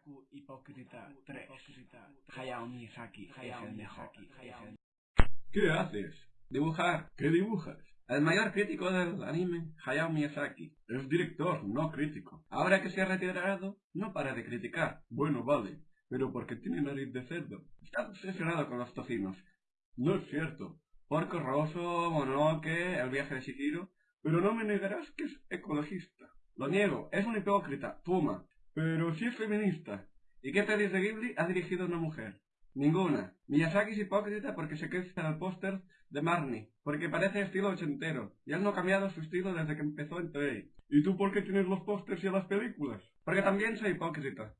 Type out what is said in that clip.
Otaku hipócrita 3. Hayao Miyazaki el mejor. ¿Qué haces? Dibujar. ¿Qué dibujas? El mayor crítico del anime, Hayao Miyazaki. Es director, no crítico. Ahora que se ha retirado, no para de criticar. Bueno, vale, pero porque tiene nariz de cerdo. Está obsesionado con los tocinos. No es cierto. Porco Rosso, Monoke, El viaje de Shihiro. Pero no me negarás que es ecologista. Lo niego, es un hipócrita, Puma. Pero sí es feminista. ¿Y qué pelis de Ghibli ha dirigido una mujer? Ninguna. Miyazaki es hipócrita porque se queda en el póster de Marnie, porque parece estilo ochentero, y él no cambiado su estilo desde que empezó en Trey. ¿Y tú por qué tienes los pósters y las películas? Porque también soy hipócrita.